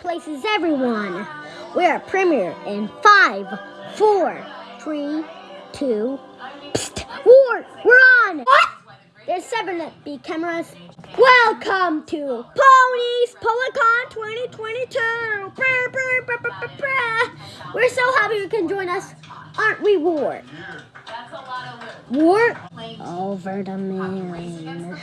places everyone. We're premier in five, four, three, two. Psst, war, we're on. What? There's seven B cameras. Welcome to Ponies Policon 2022. We're so happy you can join us, aren't we, War? War over the moon.